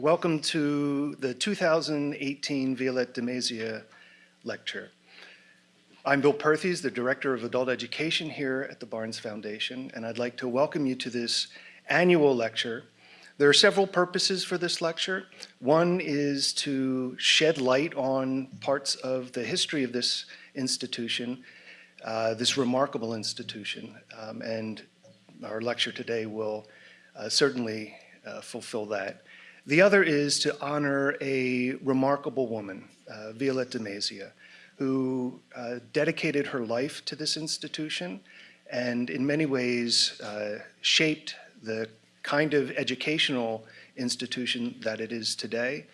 Welcome to the 2018 Violette de Lecture. I'm Bill Perthes, the Director of Adult Education here at the Barnes Foundation, and I'd like to welcome you to this annual lecture. There are several purposes for this lecture. One is to shed light on parts of the history of this institution, uh, this remarkable institution, um, and our lecture today will uh, certainly uh, fulfill that. The other is to honor a remarkable woman, uh, Violette de who uh, dedicated her life to this institution and in many ways uh, shaped the kind of educational institution that it is today.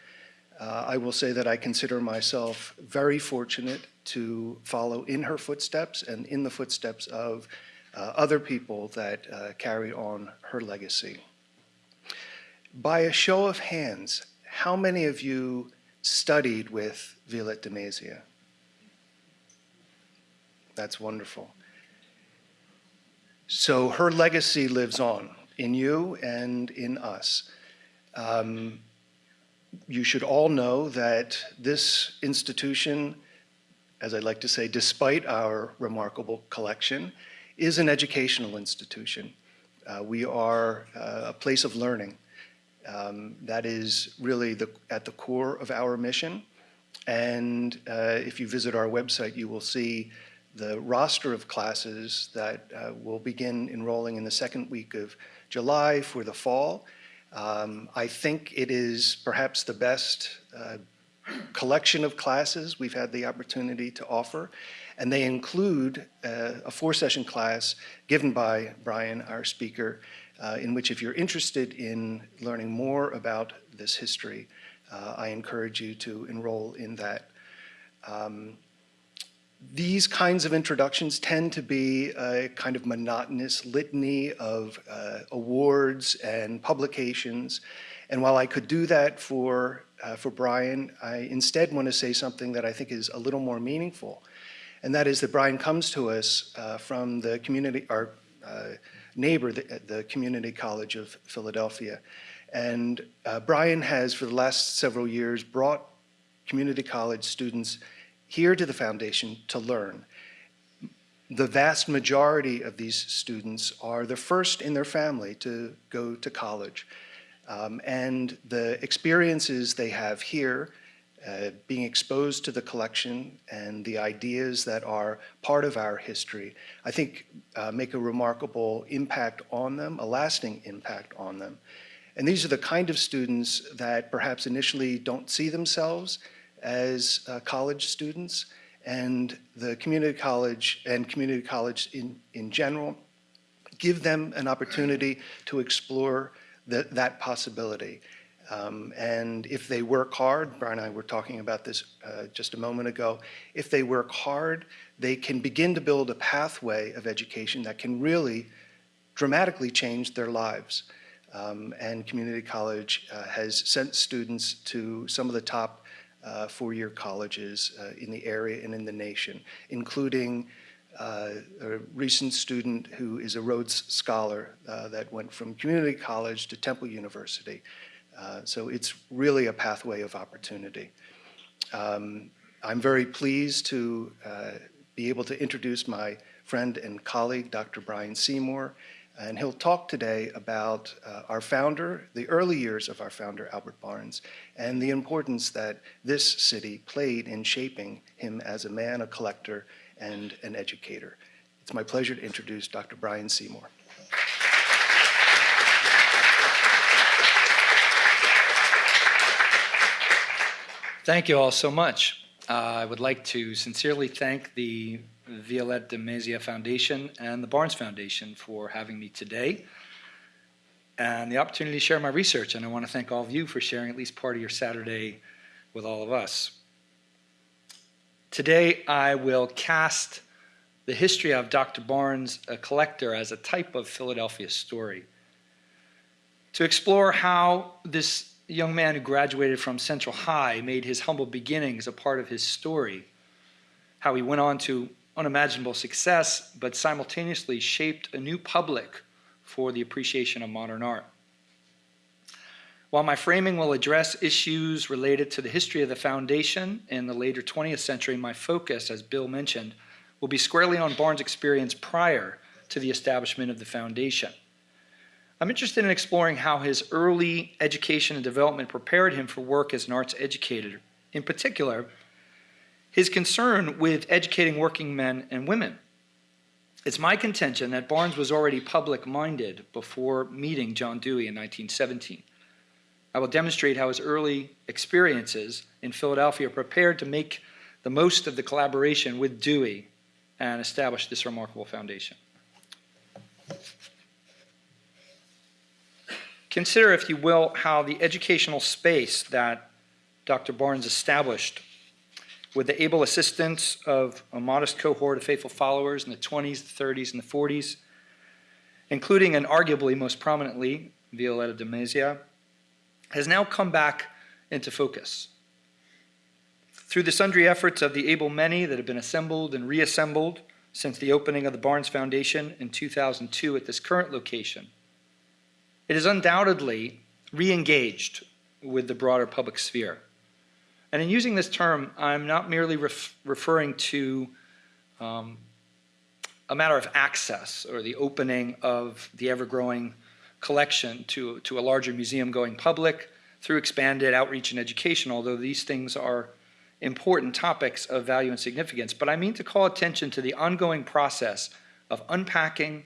Uh, I will say that I consider myself very fortunate to follow in her footsteps and in the footsteps of uh, other people that uh, carry on her legacy. By a show of hands, how many of you studied with Violette de? That's wonderful. So her legacy lives on in you and in us. Um, you should all know that this institution, as I like to say, despite our remarkable collection, is an educational institution. Uh, we are uh, a place of learning. Um, that is really the, at the core of our mission. And uh, if you visit our website, you will see the roster of classes that uh, will begin enrolling in the second week of July for the fall. Um, I think it is perhaps the best uh, collection of classes we've had the opportunity to offer, and they include uh, a four-session class given by Brian, our speaker, uh, in which if you're interested in learning more about this history, uh, I encourage you to enroll in that. Um, these kinds of introductions tend to be a kind of monotonous litany of uh, awards and publications. And while I could do that for, uh, for Brian, I instead want to say something that I think is a little more meaningful. And that is that Brian comes to us uh, from the community, our uh, neighbor, the, the, Community College of Philadelphia. And uh, Brian has, for the last several years, brought community college students here to the foundation to learn. The vast majority of these students are the first in their family to go to college. Um, and the experiences they have here, uh, being exposed to the collection and the ideas that are part of our history, I think uh, make a remarkable impact on them, a lasting impact on them. And these are the kind of students that perhaps initially don't see themselves as uh, college students and the community college and community college in, in general, give them an opportunity to explore the, that possibility. Um, and if they work hard, Brian and I were talking about this uh, just a moment ago, if they work hard, they can begin to build a pathway of education that can really dramatically change their lives. Um, and community college uh, has sent students to some of the top uh, four-year colleges uh, in the area and in the nation, including uh, a recent student who is a Rhodes Scholar uh, that went from community college to Temple University. Uh, so it's really a pathway of opportunity. Um, I'm very pleased to uh, be able to introduce my friend and colleague, Dr. Brian Seymour, and he'll talk today about uh, our founder, the early years of our founder, Albert Barnes, and the importance that this city played in shaping him as a man, a collector, and an educator. It's my pleasure to introduce Dr. Brian Seymour. Thank you all so much. Uh, I would like to sincerely thank the Violette de Foundation and the Barnes Foundation for having me today and the opportunity to share my research. And I want to thank all of you for sharing at least part of your Saturday with all of us. Today, I will cast the history of Dr. Barnes, a collector, as a type of Philadelphia story. To explore how this young man who graduated from Central High made his humble beginnings a part of his story, how he went on to unimaginable success, but simultaneously shaped a new public for the appreciation of modern art. While my framing will address issues related to the history of the foundation in the later 20th century, my focus, as Bill mentioned, will be squarely on Barnes' experience prior to the establishment of the foundation. I'm interested in exploring how his early education and development prepared him for work as an arts educator. In particular, his concern with educating working men and women. It's my contention that Barnes was already public-minded before meeting John Dewey in 1917. I will demonstrate how his early experiences in Philadelphia prepared to make the most of the collaboration with Dewey and establish this remarkable foundation. Consider, if you will, how the educational space that Dr. Barnes established with the able assistance of a modest cohort of faithful followers in the 20s, the 30s, and the 40s, including and arguably most prominently Violette de Mazia, has now come back into focus. Through the sundry efforts of the able many that have been assembled and reassembled since the opening of the Barnes Foundation in 2002 at this current location, it is undoubtedly re-engaged with the broader public sphere. And in using this term, I'm not merely ref referring to um, a matter of access or the opening of the ever-growing collection to, to a larger museum going public through expanded outreach and education, although these things are important topics of value and significance. But I mean to call attention to the ongoing process of unpacking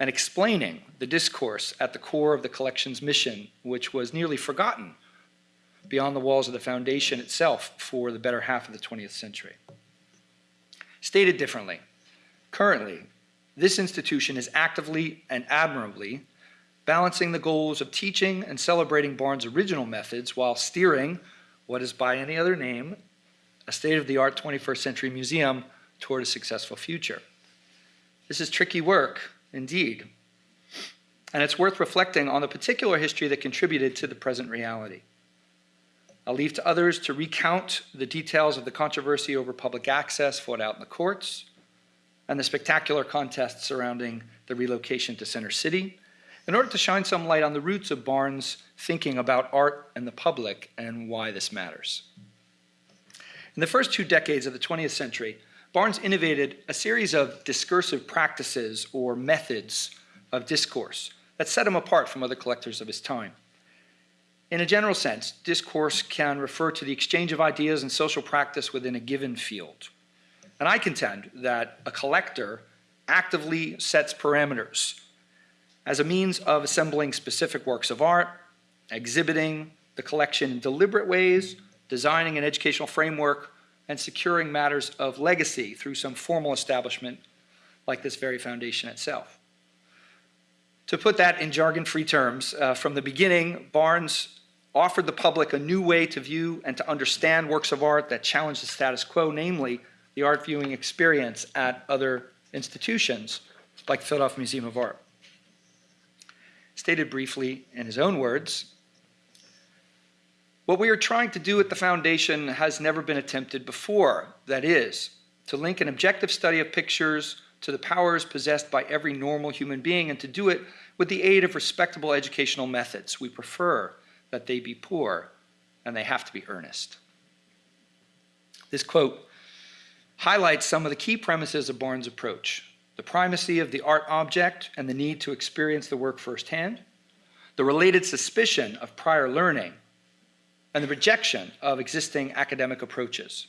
and explaining the discourse at the core of the collection's mission, which was nearly forgotten beyond the walls of the foundation itself for the better half of the 20th century. Stated differently, currently, this institution is actively and admirably balancing the goals of teaching and celebrating Barnes' original methods while steering what is by any other name a state-of-the-art 21st century museum toward a successful future. This is tricky work, indeed, and it's worth reflecting on the particular history that contributed to the present reality. I'll leave to others to recount the details of the controversy over public access fought out in the courts and the spectacular contest surrounding the relocation to Center City in order to shine some light on the roots of Barnes' thinking about art and the public and why this matters. In the first two decades of the 20th century, Barnes innovated a series of discursive practices or methods of discourse that set him apart from other collectors of his time. In a general sense, discourse can refer to the exchange of ideas and social practice within a given field. And I contend that a collector actively sets parameters as a means of assembling specific works of art, exhibiting the collection in deliberate ways, designing an educational framework, and securing matters of legacy through some formal establishment like this very foundation itself. To put that in jargon-free terms, uh, from the beginning, Barnes offered the public a new way to view and to understand works of art that challenged the status quo, namely the art viewing experience at other institutions like the Philadelphia Museum of Art. Stated briefly in his own words, what we are trying to do at the Foundation has never been attempted before. That is, to link an objective study of pictures to the powers possessed by every normal human being and to do it with the aid of respectable educational methods. We prefer that they be poor and they have to be earnest. This quote highlights some of the key premises of Barnes' approach. The primacy of the art object and the need to experience the work firsthand, the related suspicion of prior learning and the rejection of existing academic approaches.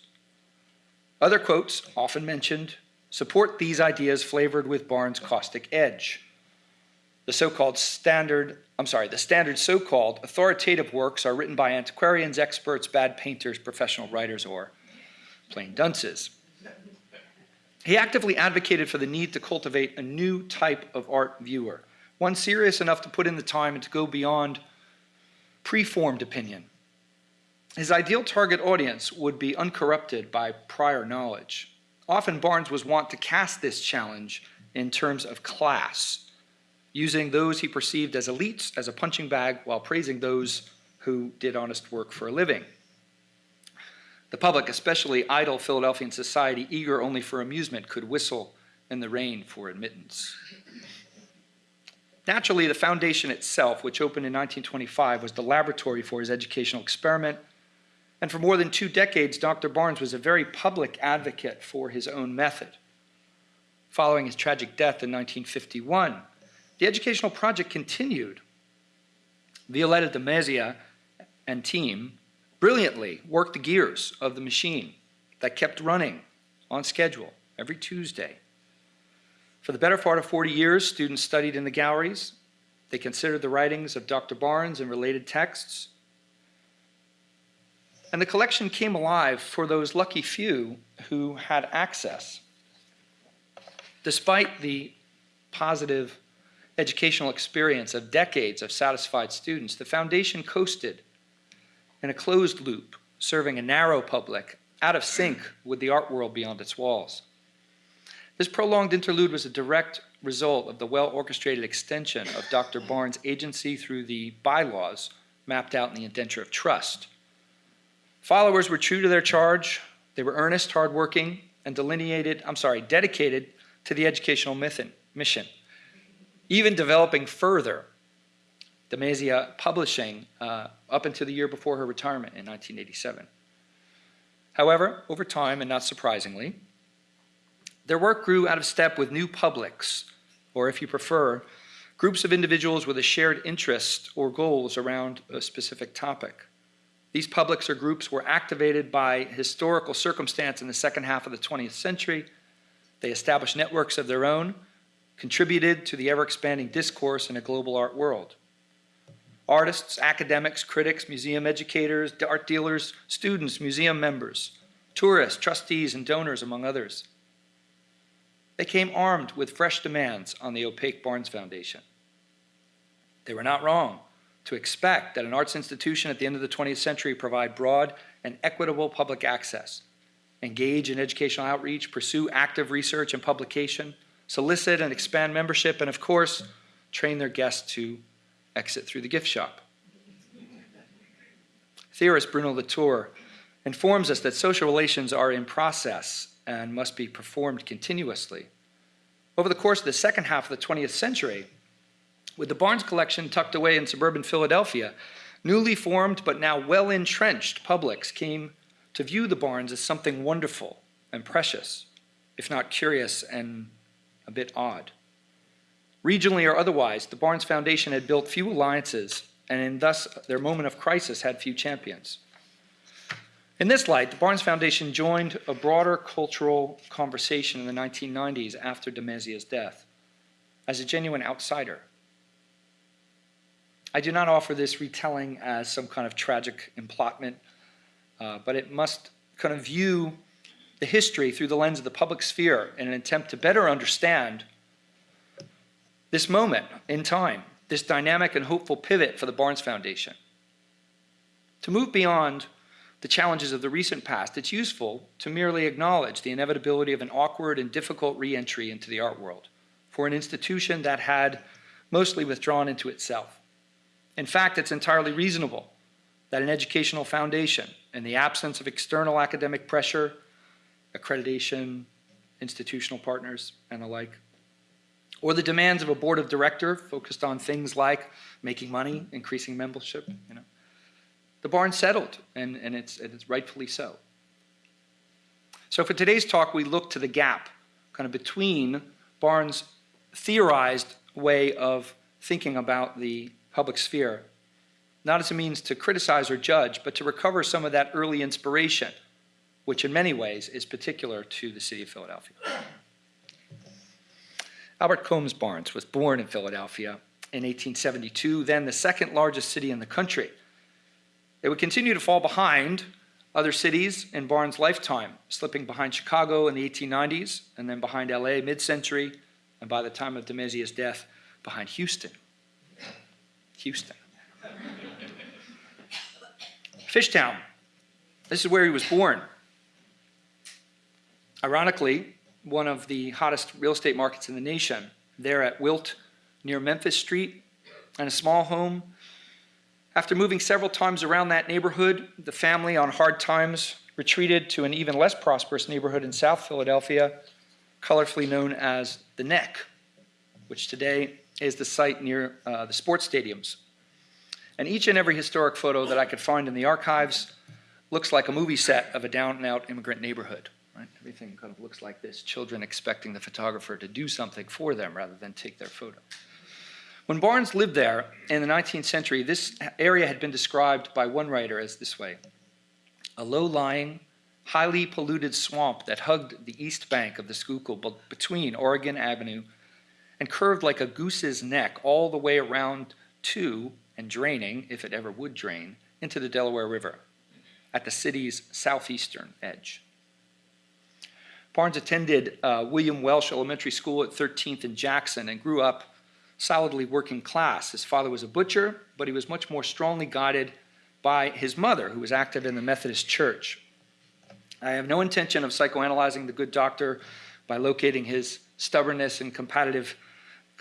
Other quotes, often mentioned, support these ideas flavored with Barnes' caustic edge. The so-called standard, I'm sorry, the standard so-called authoritative works are written by antiquarians, experts, bad painters, professional writers, or plain dunces. He actively advocated for the need to cultivate a new type of art viewer, one serious enough to put in the time and to go beyond preformed opinion his ideal target audience would be uncorrupted by prior knowledge. Often Barnes was wont to cast this challenge in terms of class, using those he perceived as elites as a punching bag while praising those who did honest work for a living. The public, especially idle Philadelphian society eager only for amusement, could whistle in the rain for admittance. Naturally, the foundation itself, which opened in 1925, was the laboratory for his educational experiment. And for more than two decades, Dr. Barnes was a very public advocate for his own method. Following his tragic death in 1951, the educational project continued. Violette de Mazia and team brilliantly worked the gears of the machine that kept running on schedule every Tuesday. For the better part of 40 years, students studied in the galleries. They considered the writings of Dr. Barnes and related texts. And the collection came alive for those lucky few who had access. Despite the positive educational experience of decades of satisfied students, the foundation coasted in a closed loop, serving a narrow public out of sync with the art world beyond its walls. This prolonged interlude was a direct result of the well-orchestrated extension of Dr. Barnes' agency through the bylaws mapped out in the indenture of trust. Followers were true to their charge, they were earnest, hardworking, and delineated, I'm sorry, dedicated to the educational mission, even developing further de Mazia Publishing uh, up until the year before her retirement in 1987. However, over time, and not surprisingly, their work grew out of step with new publics, or if you prefer, groups of individuals with a shared interest or goals around a specific topic. These publics or groups were activated by historical circumstance in the second half of the 20th century. They established networks of their own, contributed to the ever-expanding discourse in a global art world. Artists, academics, critics, museum educators, art dealers, students, museum members, tourists, trustees, and donors, among others. They came armed with fresh demands on the opaque Barnes Foundation. They were not wrong to expect that an arts institution at the end of the 20th century provide broad and equitable public access, engage in educational outreach, pursue active research and publication, solicit and expand membership, and of course, train their guests to exit through the gift shop. Theorist Bruno Latour informs us that social relations are in process and must be performed continuously. Over the course of the second half of the 20th century, with the Barnes collection tucked away in suburban Philadelphia, newly formed but now well entrenched publics came to view the Barnes as something wonderful and precious, if not curious and a bit odd. Regionally or otherwise, the Barnes Foundation had built few alliances and in thus their moment of crisis had few champions. In this light, the Barnes Foundation joined a broader cultural conversation in the 1990s after de death as a genuine outsider. I do not offer this retelling as some kind of tragic emplotment, uh, but it must kind of view the history through the lens of the public sphere in an attempt to better understand this moment in time, this dynamic and hopeful pivot for the Barnes Foundation. To move beyond the challenges of the recent past, it's useful to merely acknowledge the inevitability of an awkward and difficult re-entry into the art world for an institution that had mostly withdrawn into itself. In fact, it's entirely reasonable that an educational foundation, in the absence of external academic pressure, accreditation, institutional partners, and the like, or the demands of a board of director focused on things like making money, increasing membership, you know, the Barnes settled, and, and, it's, and it's rightfully so. So for today's talk, we look to the gap kind of between Barnes' theorized way of thinking about the public sphere, not as a means to criticize or judge, but to recover some of that early inspiration, which in many ways is particular to the city of Philadelphia. Albert Combs Barnes was born in Philadelphia in 1872, then the second largest city in the country. It would continue to fall behind other cities in Barnes' lifetime, slipping behind Chicago in the 1890s, and then behind LA mid-century, and by the time of de Mazia's death, behind Houston. Houston. Fishtown. This is where he was born. Ironically, one of the hottest real estate markets in the nation, there at Wilt near Memphis Street, and a small home after moving several times around that neighborhood, the family on hard times retreated to an even less prosperous neighborhood in South Philadelphia, colorfully known as the Neck, which today is the site near uh, the sports stadiums. And each and every historic photo that I could find in the archives looks like a movie set of a down-and-out immigrant neighborhood. Right? Everything kind of looks like this, children expecting the photographer to do something for them rather than take their photo. When Barnes lived there in the 19th century, this area had been described by one writer as this way, a low-lying, highly polluted swamp that hugged the east bank of the Schuylkill between Oregon Avenue and curved like a goose's neck all the way around to and draining, if it ever would drain, into the Delaware River at the city's southeastern edge. Barnes attended uh, William Welsh Elementary School at 13th and Jackson and grew up solidly working class. His father was a butcher, but he was much more strongly guided by his mother, who was active in the Methodist Church. I have no intention of psychoanalyzing the good doctor by locating his stubbornness and competitive,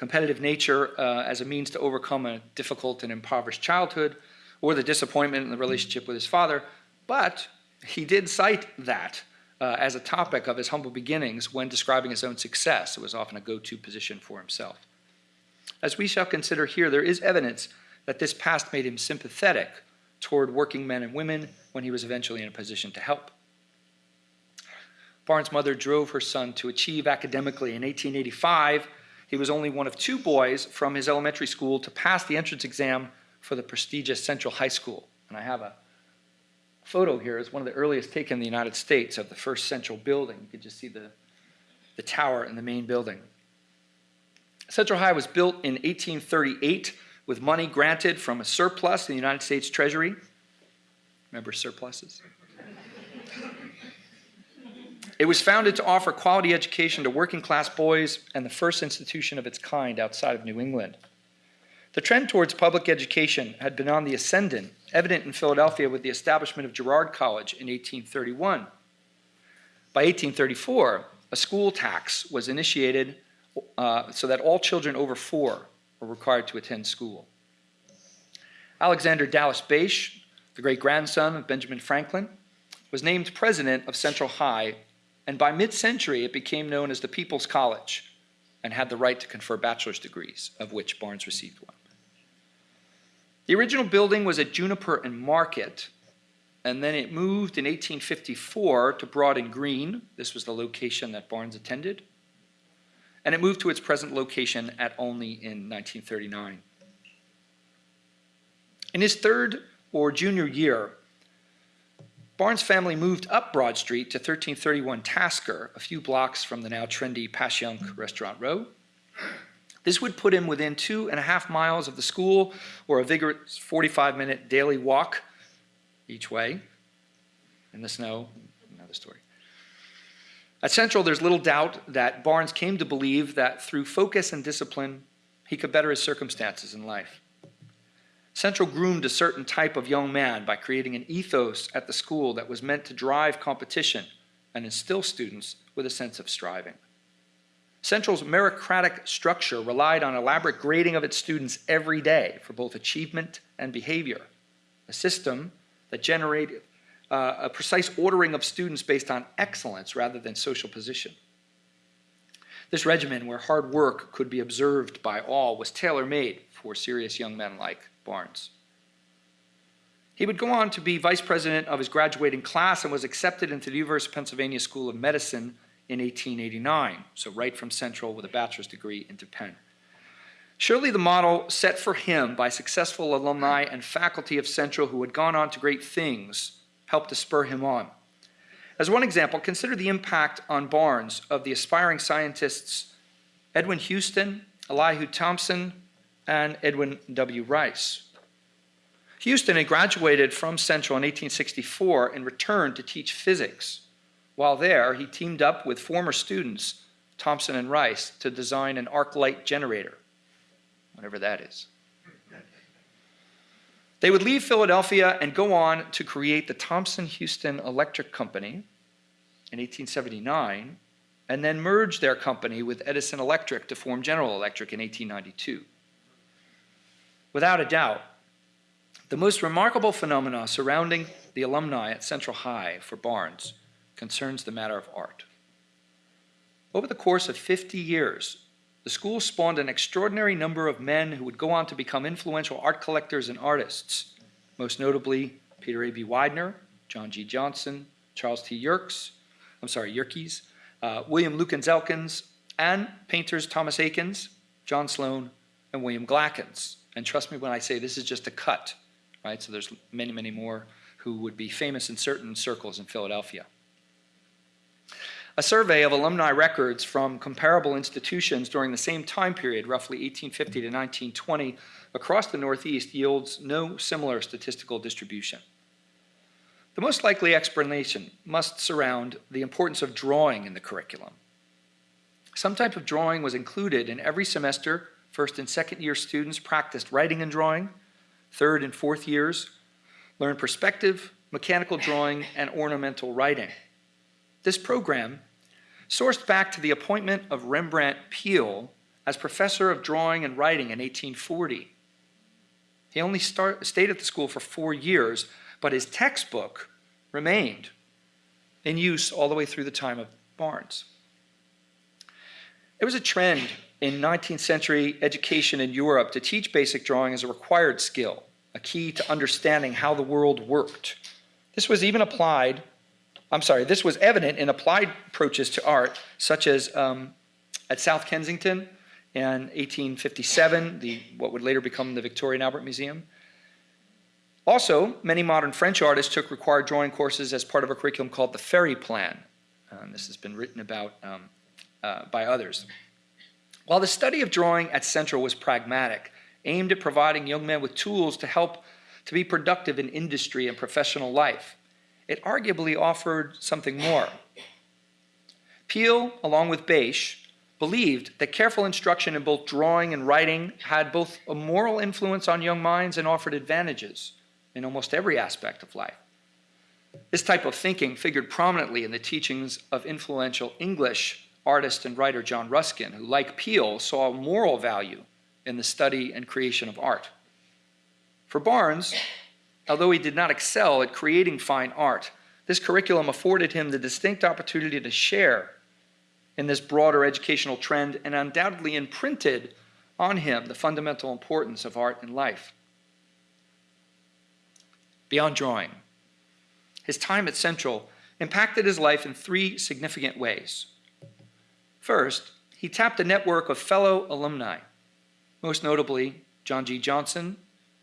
competitive nature uh, as a means to overcome a difficult and impoverished childhood or the disappointment in the relationship with his father, but he did cite that uh, as a topic of his humble beginnings when describing his own success. It was often a go-to position for himself. As we shall consider here, there is evidence that this past made him sympathetic toward working men and women when he was eventually in a position to help. Barnes' mother drove her son to achieve academically. In 1885, he was only one of two boys from his elementary school to pass the entrance exam for the prestigious Central High School. And I have a photo here. It's one of the earliest taken in the United States of the first Central building. You can just see the, the tower in the main building. Central High was built in 1838 with money granted from a surplus in the United States Treasury. Remember surpluses? It was founded to offer quality education to working class boys and the first institution of its kind outside of New England. The trend towards public education had been on the ascendant, evident in Philadelphia with the establishment of Girard College in 1831. By 1834, a school tax was initiated uh, so that all children over four were required to attend school. Alexander Dallas Bache, the great grandson of Benjamin Franklin, was named president of Central High, and by mid century it became known as the People's College and had the right to confer bachelor's degrees, of which Barnes received one. The original building was at Juniper and Market, and then it moved in 1854 to Broad and Green. This was the location that Barnes attended and it moved to its present location at Olney in 1939. In his third or junior year, Barnes' family moved up Broad Street to 1331 Tasker, a few blocks from the now trendy Passyunk Restaurant Row. This would put him within two and a half miles of the school or a vigorous 45 minute daily walk each way in the snow. Another story. At Central, there's little doubt that Barnes came to believe that through focus and discipline, he could better his circumstances in life. Central groomed a certain type of young man by creating an ethos at the school that was meant to drive competition and instill students with a sense of striving. Central's meritocratic structure relied on elaborate grading of its students every day for both achievement and behavior, a system that generated uh, a precise ordering of students based on excellence rather than social position. This regimen, where hard work could be observed by all, was tailor-made for serious young men like Barnes. He would go on to be vice president of his graduating class and was accepted into the University of Pennsylvania School of Medicine in 1889, so right from Central with a bachelor's degree into Penn. Surely the model set for him by successful alumni and faculty of Central who had gone on to great things helped to spur him on. As one example, consider the impact on Barnes of the aspiring scientists Edwin Houston, Elihu Thomson, and Edwin W. Rice. Houston had graduated from Central in 1864 and returned to teach physics. While there, he teamed up with former students, Thomson and Rice, to design an arc light generator, whatever that is. They would leave Philadelphia and go on to create the Thomson Houston Electric Company in 1879 and then merge their company with Edison Electric to form General Electric in 1892. Without a doubt, the most remarkable phenomena surrounding the alumni at Central High for Barnes concerns the matter of art. Over the course of 50 years, the school spawned an extraordinary number of men who would go on to become influential art collectors and artists, most notably Peter A.B. Widener, John G. Johnson, Charles T. Yerkes, I'm sorry, Yerkes, uh, William Lukens Elkins, and painters Thomas Eakins, John Sloan, and William Glackens. And trust me when I say this is just a cut, right? So there's many, many more who would be famous in certain circles in Philadelphia. A survey of alumni records from comparable institutions during the same time period, roughly 1850 to 1920, across the Northeast yields no similar statistical distribution. The most likely explanation must surround the importance of drawing in the curriculum. Some type of drawing was included in every semester. First and second year students practiced writing and drawing. Third and fourth years learned perspective, mechanical drawing, and ornamental writing. This program sourced back to the appointment of Rembrandt Peale as professor of drawing and writing in 1840. He only start, stayed at the school for four years, but his textbook remained in use all the way through the time of Barnes. It was a trend in 19th century education in Europe to teach basic drawing as a required skill, a key to understanding how the world worked. This was even applied I'm sorry, this was evident in applied approaches to art, such as um, at South Kensington in 1857, the, what would later become the Victoria and Albert Museum. Also, many modern French artists took required drawing courses as part of a curriculum called the Ferry Plan. This has been written about um, uh, by others. While the study of drawing at Central was pragmatic, aimed at providing young men with tools to help to be productive in industry and professional life, it arguably offered something more. Peale, along with Bache, believed that careful instruction in both drawing and writing had both a moral influence on young minds and offered advantages in almost every aspect of life. This type of thinking figured prominently in the teachings of influential English artist and writer John Ruskin, who, like Peale, saw moral value in the study and creation of art. For Barnes, Although he did not excel at creating fine art, this curriculum afforded him the distinct opportunity to share in this broader educational trend and undoubtedly imprinted on him the fundamental importance of art in life. Beyond drawing, his time at Central impacted his life in three significant ways. First, he tapped a network of fellow alumni, most notably John G. Johnson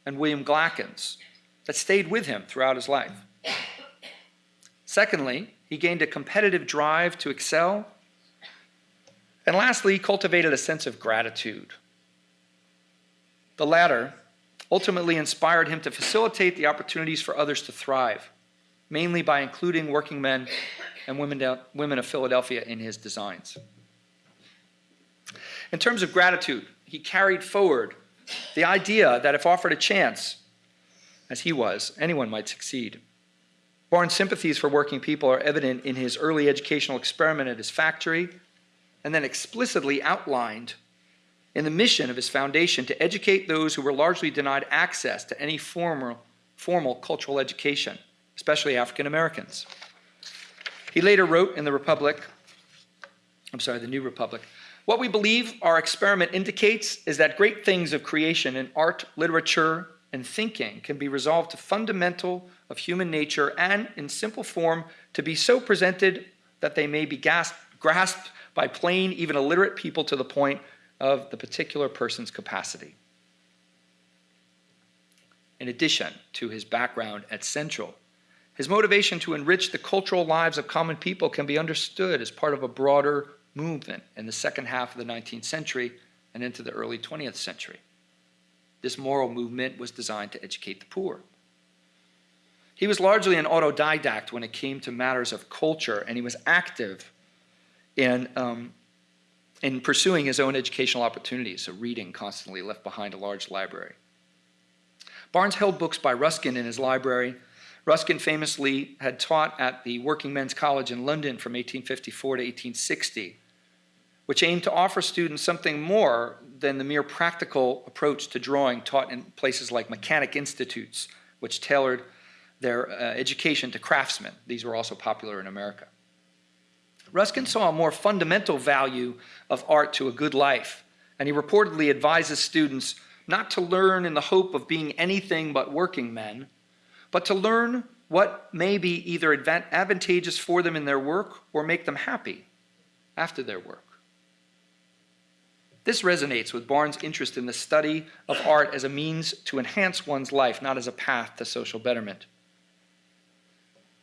and William Glackens, that stayed with him throughout his life. Secondly, he gained a competitive drive to excel. And lastly, he cultivated a sense of gratitude. The latter ultimately inspired him to facilitate the opportunities for others to thrive, mainly by including working men and women, women of Philadelphia in his designs. In terms of gratitude, he carried forward the idea that if offered a chance, as he was, anyone might succeed. Barnes' sympathies for working people are evident in his early educational experiment at his factory, and then explicitly outlined in the mission of his foundation to educate those who were largely denied access to any formal, formal cultural education, especially African Americans. He later wrote in the Republic, I'm sorry, the New Republic, what we believe our experiment indicates is that great things of creation in art, literature, and thinking can be resolved to fundamental of human nature and, in simple form, to be so presented that they may be grasped by plain, even illiterate people to the point of the particular person's capacity. In addition to his background at Central, his motivation to enrich the cultural lives of common people can be understood as part of a broader movement in the second half of the 19th century and into the early 20th century. This moral movement was designed to educate the poor. He was largely an autodidact when it came to matters of culture, and he was active in, um, in pursuing his own educational opportunities, so reading constantly left behind a large library. Barnes held books by Ruskin in his library. Ruskin famously had taught at the Working Men's College in London from 1854 to 1860, which aimed to offer students something more than the mere practical approach to drawing taught in places like mechanic institutes, which tailored their uh, education to craftsmen. These were also popular in America. Ruskin saw a more fundamental value of art to a good life and he reportedly advises students not to learn in the hope of being anything but working men, but to learn what may be either advantageous for them in their work or make them happy after their work. This resonates with Barnes' interest in the study of art as a means to enhance one's life, not as a path to social betterment.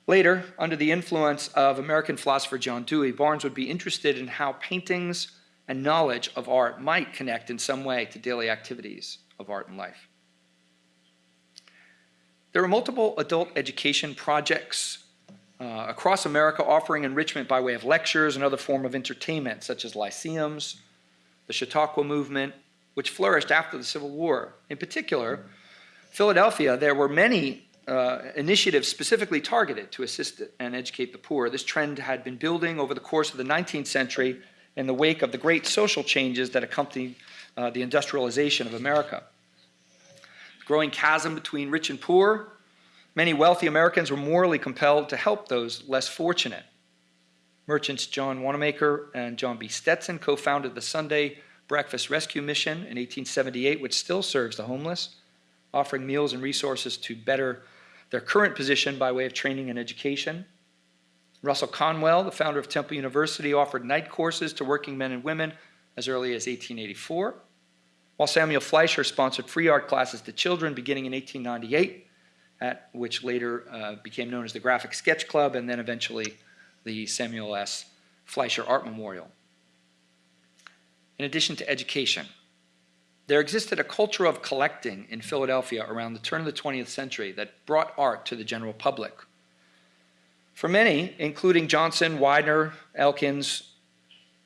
Later, under the influence of American philosopher John Dewey, Barnes would be interested in how paintings and knowledge of art might connect in some way to daily activities of art and life. There are multiple adult education projects uh, across America offering enrichment by way of lectures and other form of entertainment, such as lyceums, the Chautauqua movement, which flourished after the Civil War. In particular, Philadelphia, there were many uh, initiatives specifically targeted to assist and educate the poor. This trend had been building over the course of the 19th century in the wake of the great social changes that accompanied uh, the industrialization of America. The growing chasm between rich and poor, many wealthy Americans were morally compelled to help those less fortunate. Merchants John Wanamaker and John B. Stetson co founded the Sunday Breakfast Rescue Mission in 1878, which still serves the homeless, offering meals and resources to better their current position by way of training and education. Russell Conwell, the founder of Temple University, offered night courses to working men and women as early as 1884, while Samuel Fleisher sponsored free art classes to children beginning in 1898, at which later uh, became known as the Graphic Sketch Club and then eventually the Samuel S. Fleisher Art Memorial. In addition to education, there existed a culture of collecting in Philadelphia around the turn of the 20th century that brought art to the general public. For many, including Johnson, Widener, Elkins,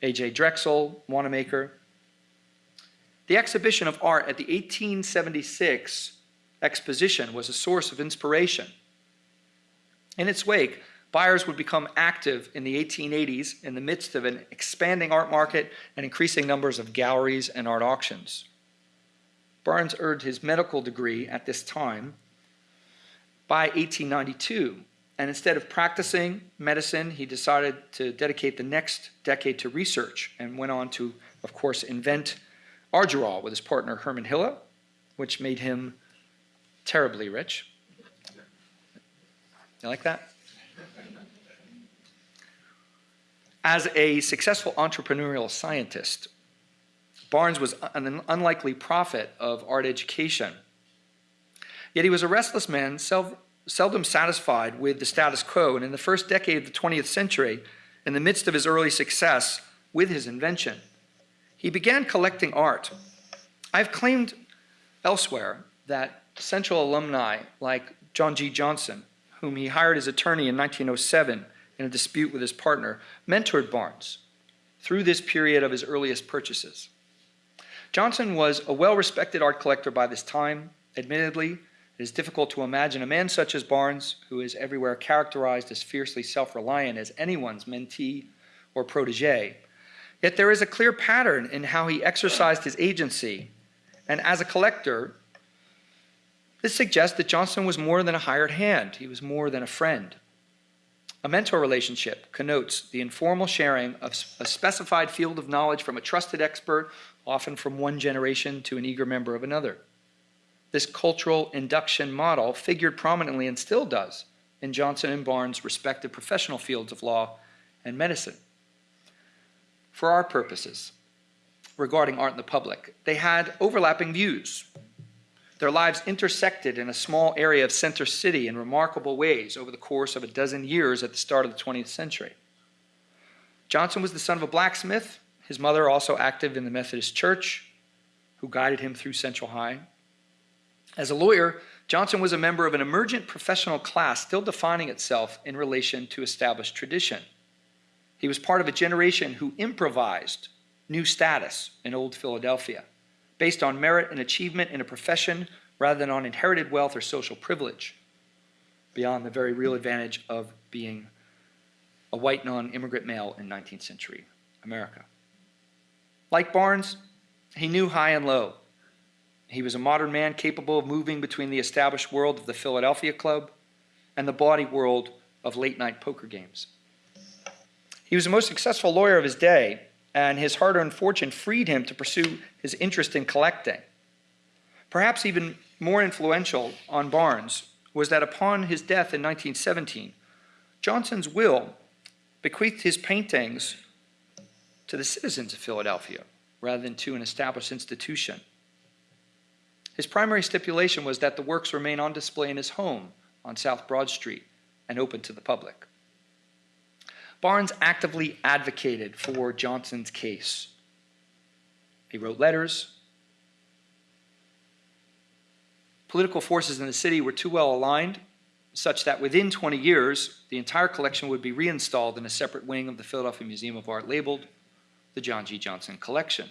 A.J. Drexel, Wanamaker, the exhibition of art at the 1876 exposition was a source of inspiration. In its wake, buyers would become active in the 1880s in the midst of an expanding art market and increasing numbers of galleries and art auctions. Barnes earned his medical degree at this time by 1892, and instead of practicing medicine, he decided to dedicate the next decade to research and went on to, of course, invent Argyrol with his partner Herman Hille, which made him terribly rich. You like that? As a successful entrepreneurial scientist, Barnes was an unlikely prophet of art education. Yet he was a restless man, seldom satisfied with the status quo, and in the first decade of the 20th century, in the midst of his early success with his invention, he began collecting art. I've claimed elsewhere that Central alumni like John G. Johnson, whom he hired as attorney in 1907, in a dispute with his partner, mentored Barnes through this period of his earliest purchases. Johnson was a well respected art collector by this time. Admittedly, it is difficult to imagine a man such as Barnes, who is everywhere characterized as fiercely self reliant, as anyone's mentee or protege. Yet there is a clear pattern in how he exercised his agency. And as a collector, this suggests that Johnson was more than a hired hand, he was more than a friend. A mentor relationship connotes the informal sharing of a specified field of knowledge from a trusted expert, often from one generation to an eager member of another. This cultural induction model figured prominently and still does in Johnson and Barnes' respective professional fields of law and medicine. For our purposes, regarding art in the public, they had overlapping views their lives intersected in a small area of Center City in remarkable ways over the course of a dozen years at the start of the 20th century. Johnson was the son of a blacksmith, his mother also active in the Methodist Church, who guided him through Central High. As a lawyer, Johnson was a member of an emergent professional class still defining itself in relation to established tradition. He was part of a generation who improvised new status in Old Philadelphia based on merit and achievement in a profession rather than on inherited wealth or social privilege, beyond the very real advantage of being a white non immigrant male in 19th century America. Like Barnes, he knew high and low. He was a modern man capable of moving between the established world of the Philadelphia Club and the bawdy world of late night poker games. He was the most successful lawyer of his day and his hard earned fortune freed him to pursue his interest in collecting. Perhaps even more influential on Barnes was that upon his death in 1917, Johnson's will bequeathed his paintings to the citizens of Philadelphia rather than to an established institution. His primary stipulation was that the works remain on display in his home on South Broad Street and open to the public. Barnes actively advocated for Johnson's case. He wrote letters. Political forces in the city were too well aligned such that within 20 years, the entire collection would be reinstalled in a separate wing of the Philadelphia Museum of Art labeled the John G. Johnson Collection.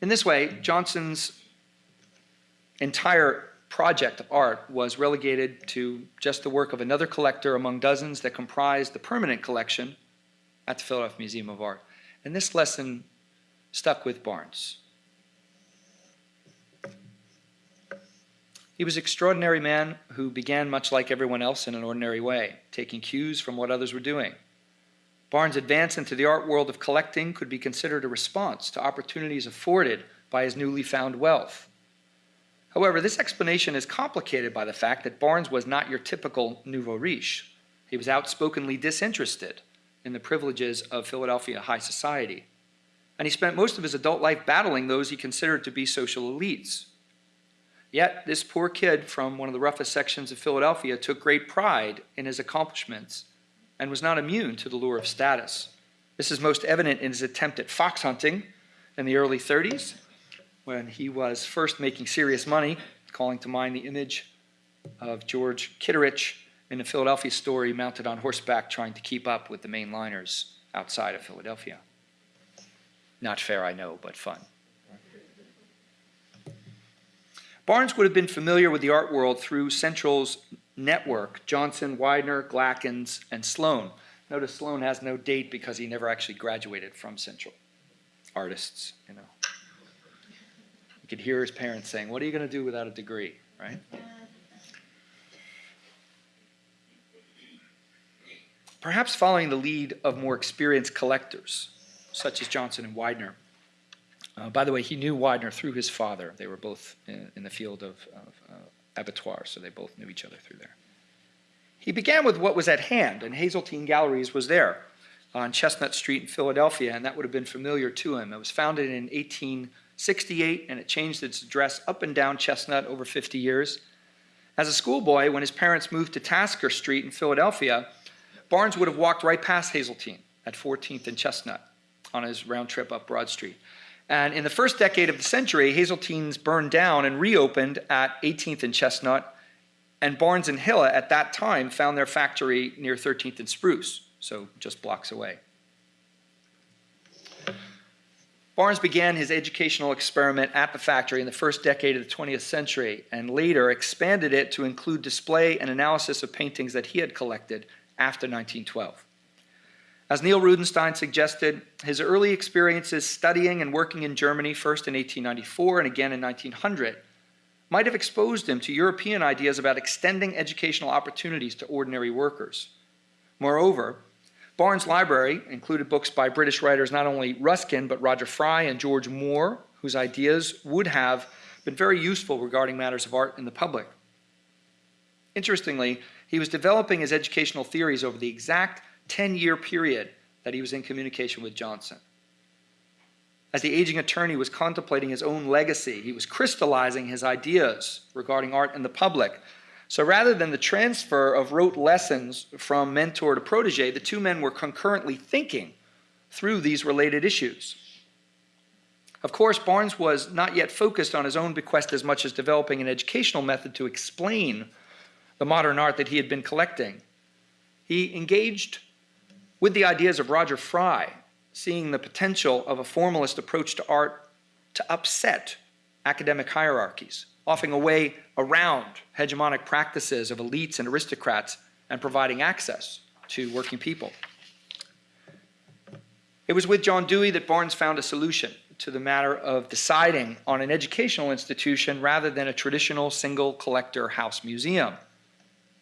In this way, Johnson's entire project of art was relegated to just the work of another collector among dozens that comprised the permanent collection at the Philadelphia Museum of Art. And this lesson stuck with Barnes. He was an extraordinary man who began much like everyone else in an ordinary way, taking cues from what others were doing. Barnes' advance into the art world of collecting could be considered a response to opportunities afforded by his newly found wealth. However, this explanation is complicated by the fact that Barnes was not your typical nouveau riche. He was outspokenly disinterested in the privileges of Philadelphia high society. And he spent most of his adult life battling those he considered to be social elites. Yet, this poor kid from one of the roughest sections of Philadelphia took great pride in his accomplishments and was not immune to the lure of status. This is most evident in his attempt at fox hunting in the early 30s, when he was first making serious money, calling to mind the image of George Kittredge in a Philadelphia story mounted on horseback trying to keep up with the mainliners outside of Philadelphia. Not fair, I know, but fun. Barnes would have been familiar with the art world through Central's network, Johnson, Widener, Glackens, and Sloan. Notice Sloan has no date because he never actually graduated from Central. Artists, you know could hear his parents saying, What are you going to do without a degree? Right? Perhaps following the lead of more experienced collectors, such as Johnson and Widener. Uh, by the way, he knew Widener through his father. They were both in, in the field of, of uh, abattoir, so they both knew each other through there. He began with what was at hand, and Haseltine Galleries was there on Chestnut Street in Philadelphia, and that would have been familiar to him. It was founded in 18. 68, and it changed its address up and down Chestnut over 50 years. As a schoolboy, when his parents moved to Tasker Street in Philadelphia, Barnes would have walked right past Haseltine at 14th and Chestnut on his round trip up Broad Street. And in the first decade of the century, Haseltine's burned down and reopened at 18th and Chestnut, and Barnes and Hille at that time found their factory near 13th and Spruce, so just blocks away. Barnes began his educational experiment at the factory in the first decade of the 20th century and later expanded it to include display and analysis of paintings that he had collected after 1912. As Neil Rudenstine suggested, his early experiences studying and working in Germany, first in 1894 and again in 1900, might have exposed him to European ideas about extending educational opportunities to ordinary workers. Moreover, Barnes' library included books by British writers not only Ruskin, but Roger Fry and George Moore, whose ideas would have been very useful regarding matters of art in the public. Interestingly, he was developing his educational theories over the exact 10-year period that he was in communication with Johnson. As the aging attorney was contemplating his own legacy, he was crystallizing his ideas regarding art and the public so rather than the transfer of rote lessons from mentor to protege, the two men were concurrently thinking through these related issues. Of course, Barnes was not yet focused on his own bequest as much as developing an educational method to explain the modern art that he had been collecting. He engaged with the ideas of Roger Fry, seeing the potential of a formalist approach to art to upset academic hierarchies offering a way around hegemonic practices of elites and aristocrats and providing access to working people. It was with John Dewey that Barnes found a solution to the matter of deciding on an educational institution rather than a traditional single collector house museum.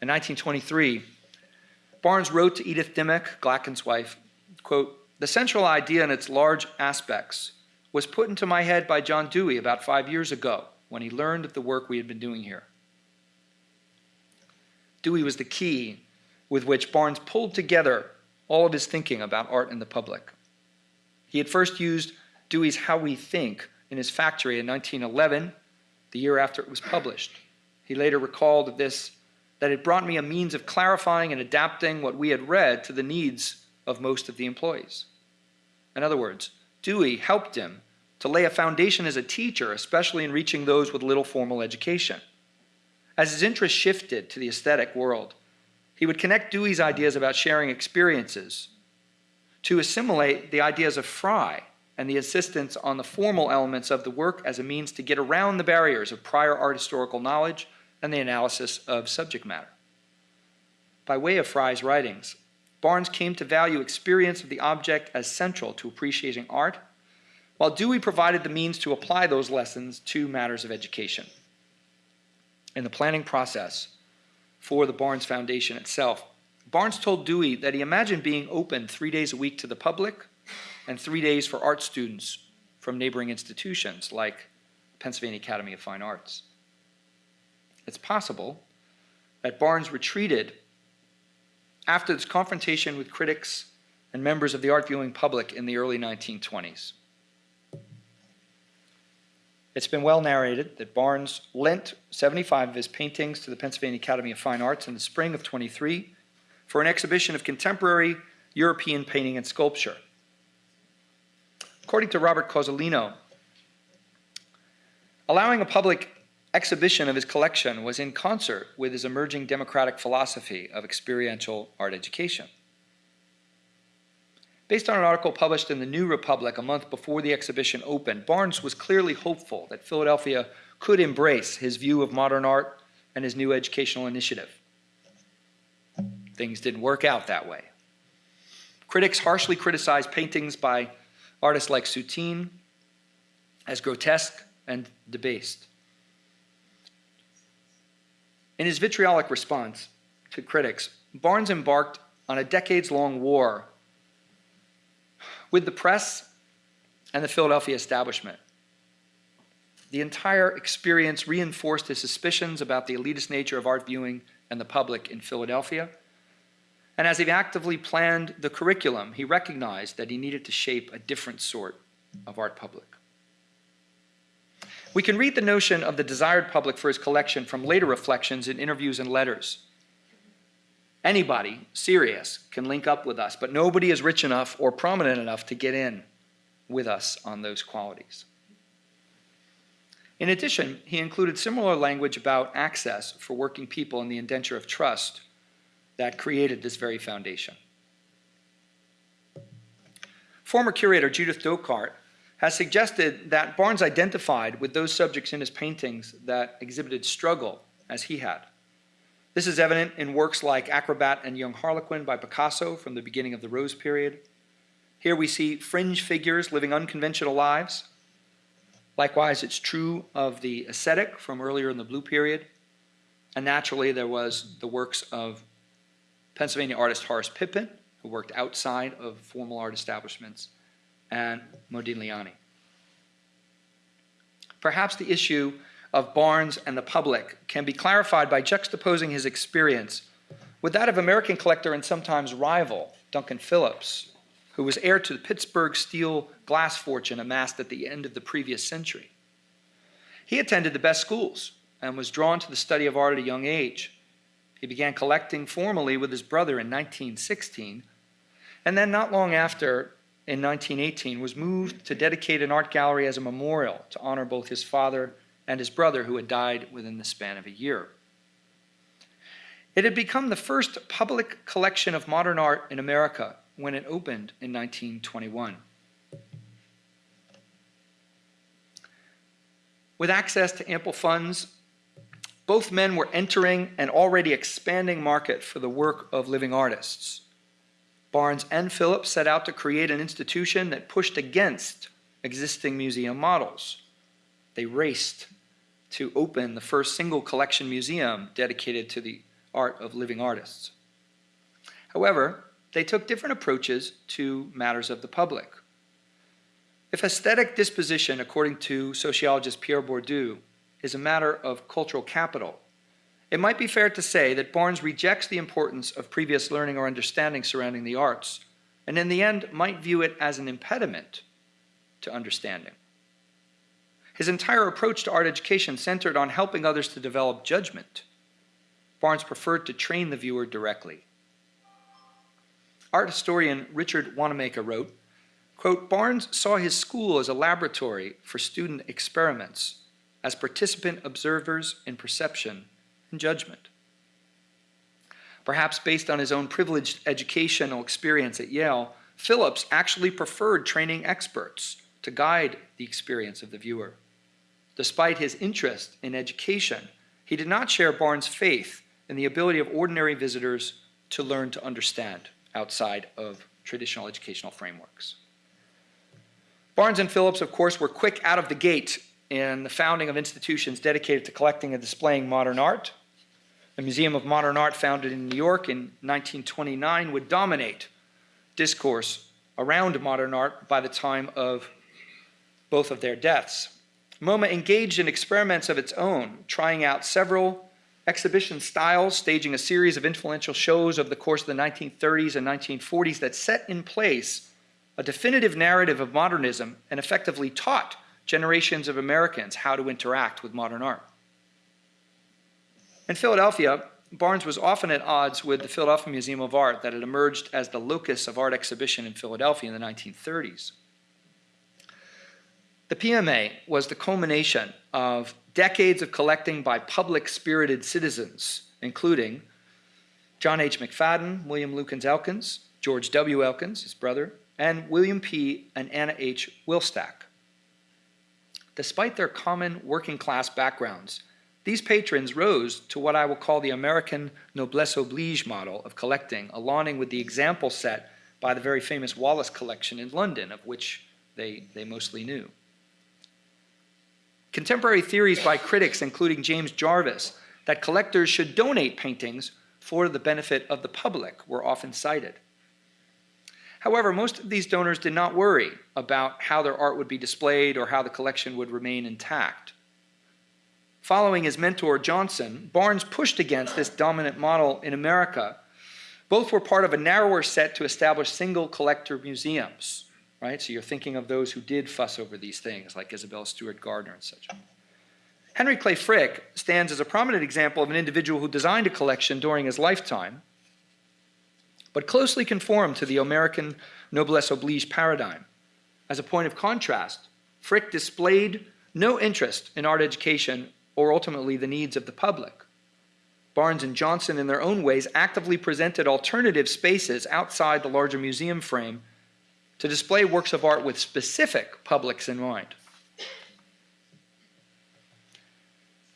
In 1923, Barnes wrote to Edith Dimock, Glacken's wife, quote, The central idea in its large aspects was put into my head by John Dewey about five years ago when he learned of the work we had been doing here. Dewey was the key with which Barnes pulled together all of his thinking about art and the public. He had first used Dewey's How We Think in his factory in 1911, the year after it was published. He later recalled of this that it brought me a means of clarifying and adapting what we had read to the needs of most of the employees. In other words, Dewey helped him to lay a foundation as a teacher, especially in reaching those with little formal education. As his interest shifted to the aesthetic world, he would connect Dewey's ideas about sharing experiences to assimilate the ideas of Fry and the insistence on the formal elements of the work as a means to get around the barriers of prior art historical knowledge and the analysis of subject matter. By way of Fry's writings, Barnes came to value experience of the object as central to appreciating art, while Dewey provided the means to apply those lessons to matters of education. In the planning process for the Barnes Foundation itself, Barnes told Dewey that he imagined being open three days a week to the public and three days for art students from neighboring institutions like Pennsylvania Academy of Fine Arts. It's possible that Barnes retreated after this confrontation with critics and members of the art viewing public in the early 1920s. It's been well narrated that Barnes lent 75 of his paintings to the Pennsylvania Academy of Fine Arts in the spring of 23 for an exhibition of contemporary European painting and sculpture. According to Robert Cozzolino, allowing a public exhibition of his collection was in concert with his emerging democratic philosophy of experiential art education. Based on an article published in the New Republic a month before the exhibition opened, Barnes was clearly hopeful that Philadelphia could embrace his view of modern art and his new educational initiative. Things didn't work out that way. Critics harshly criticized paintings by artists like Soutine as grotesque and debased. In his vitriolic response to critics, Barnes embarked on a decades-long war with the press and the Philadelphia establishment. The entire experience reinforced his suspicions about the elitist nature of art viewing and the public in Philadelphia. And as he actively planned the curriculum, he recognized that he needed to shape a different sort of art public. We can read the notion of the desired public for his collection from later reflections in interviews and letters. Anybody serious can link up with us, but nobody is rich enough or prominent enough to get in with us on those qualities. In addition, he included similar language about access for working people in the indenture of trust that created this very foundation. Former curator Judith Dolkart has suggested that Barnes identified with those subjects in his paintings that exhibited struggle as he had. This is evident in works like Acrobat and Young Harlequin by Picasso from the beginning of the Rose period. Here we see fringe figures living unconventional lives. Likewise, it's true of the ascetic from earlier in the Blue period. And naturally, there was the works of Pennsylvania artist Horace Pippin, who worked outside of formal art establishments, and Modigliani. Perhaps the issue of Barnes and the public can be clarified by juxtaposing his experience with that of American collector and sometimes rival Duncan Phillips, who was heir to the Pittsburgh steel glass fortune amassed at the end of the previous century. He attended the best schools and was drawn to the study of art at a young age. He began collecting formally with his brother in 1916, and then not long after, in 1918, was moved to dedicate an art gallery as a memorial to honor both his father and his brother, who had died within the span of a year. It had become the first public collection of modern art in America when it opened in 1921. With access to ample funds, both men were entering an already expanding market for the work of living artists. Barnes and Phillips set out to create an institution that pushed against existing museum models. They raced to open the first single collection museum dedicated to the art of living artists. However, they took different approaches to matters of the public. If aesthetic disposition, according to sociologist Pierre Bourdieu, is a matter of cultural capital, it might be fair to say that Barnes rejects the importance of previous learning or understanding surrounding the arts, and in the end might view it as an impediment to understanding. His entire approach to art education centered on helping others to develop judgment. Barnes preferred to train the viewer directly. Art historian Richard Wattenmaker wrote, quote, Barnes saw his school as a laboratory for student experiments, as participant observers in perception and judgment. Perhaps based on his own privileged educational experience at Yale, Phillips actually preferred training experts to guide the experience of the viewer. Despite his interest in education, he did not share Barnes' faith in the ability of ordinary visitors to learn to understand outside of traditional educational frameworks. Barnes and Phillips, of course, were quick out of the gate in the founding of institutions dedicated to collecting and displaying modern art. The Museum of Modern Art, founded in New York in 1929, would dominate discourse around modern art by the time of both of their deaths. MoMA engaged in experiments of its own, trying out several exhibition styles, staging a series of influential shows over the course of the 1930s and 1940s that set in place a definitive narrative of modernism and effectively taught generations of Americans how to interact with modern art. In Philadelphia, Barnes was often at odds with the Philadelphia Museum of Art that had emerged as the locus of art exhibition in Philadelphia in the 1930s. The PMA was the culmination of decades of collecting by public-spirited citizens, including John H. McFadden, William Lukens Elkins, George W. Elkins, his brother, and William P. and Anna H. Wilstach. Despite their common working class backgrounds, these patrons rose to what I will call the American noblesse oblige model of collecting, aligning with the example set by the very famous Wallace collection in London, of which they, they mostly knew. Contemporary theories by critics, including James Jarves, that collectors should donate paintings for the benefit of the public were often cited. However, most of these donors did not worry about how their art would be displayed or how the collection would remain intact. Following his mentor Johnson, Barnes pushed against this dominant model in America. Both were part of a narrower set to establish single collector museums right? So you're thinking of those who did fuss over these things, like Isabel Stewart Gardner and such. Henry Clay Frick stands as a prominent example of an individual who designed a collection during his lifetime, but closely conformed to the American noblesse oblige paradigm. As a point of contrast, Frick displayed no interest in art education or ultimately the needs of the public. Barnes and Johnson, in their own ways, actively presented alternative spaces outside the larger museum frame to display works of art with specific publics in mind.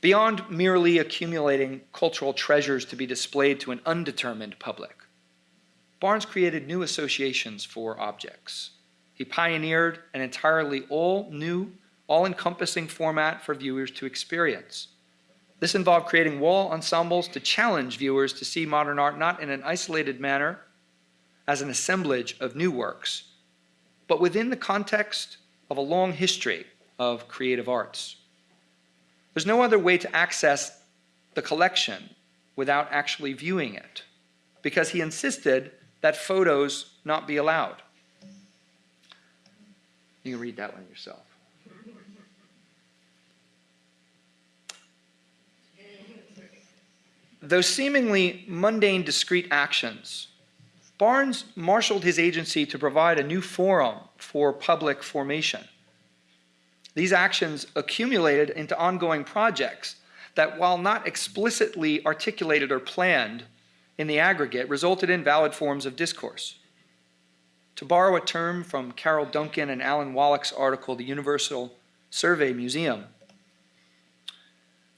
Beyond merely accumulating cultural treasures to be displayed to an undetermined public, Barnes created new associations for objects. He pioneered an entirely all new, all encompassing format for viewers to experience. This involved creating wall ensembles to challenge viewers to see modern art not in an isolated manner, as an assemblage of new works, but within the context of a long history of creative arts. There's no other way to access the collection without actually viewing it, because he insisted that photos not be allowed. You can read that one yourself. Those seemingly mundane discrete actions Barnes marshaled his agency to provide a new forum for public formation. These actions accumulated into ongoing projects that, while not explicitly articulated or planned in the aggregate, resulted in valid forms of discourse. To borrow a term from Carol Duncan and Alan Wallach's article, The Universal Survey Museum,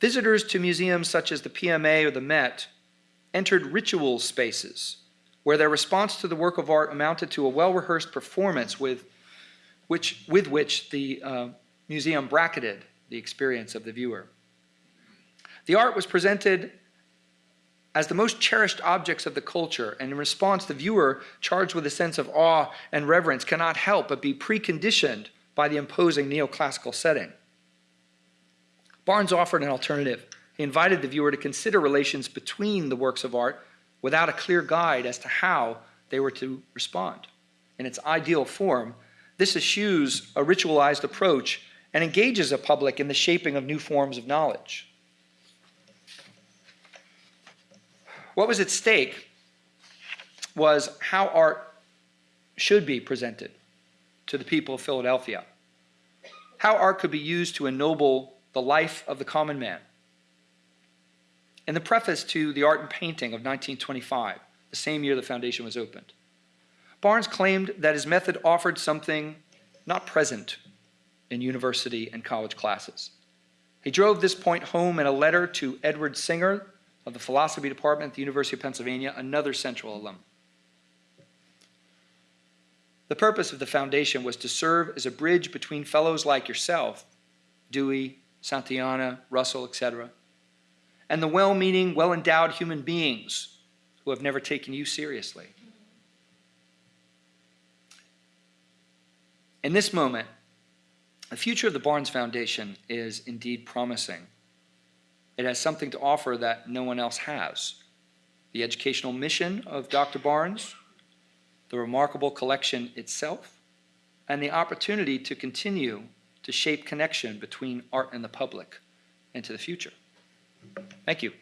visitors to museums such as the PMA or the Met entered ritual spaces where their response to the work of art amounted to a well-rehearsed performance with which, with which the uh, museum bracketed the experience of the viewer. The art was presented as the most cherished objects of the culture, and in response, the viewer, charged with a sense of awe and reverence, cannot help but be preconditioned by the imposing neoclassical setting. Barnes offered an alternative. He invited the viewer to consider relations between the works of art without a clear guide as to how they were to respond. In its ideal form, this eschews a ritualized approach and engages a public in the shaping of new forms of knowledge. What was at stake was how art should be presented to the people of Philadelphia, how art could be used to ennoble the life of the common man. In the preface to The Art and Painting of 1925, the same year the foundation was opened, Barnes claimed that his method offered something not present in university and college classes. He drove this point home in a letter to Edward Singer of the philosophy department at the University of Pennsylvania, another Central alum. The purpose of the foundation was to serve as a bridge between fellows like yourself, Dewey, Santayana, Russell, etc., and the well meaning, well endowed human beings who have never taken you seriously. In this moment, the future of the Barnes Foundation is indeed promising. It has something to offer that no one else has. The educational mission of Dr. Barnes, the remarkable collection itself, and the opportunity to continue to shape connection between art and the public into the future. Thank you.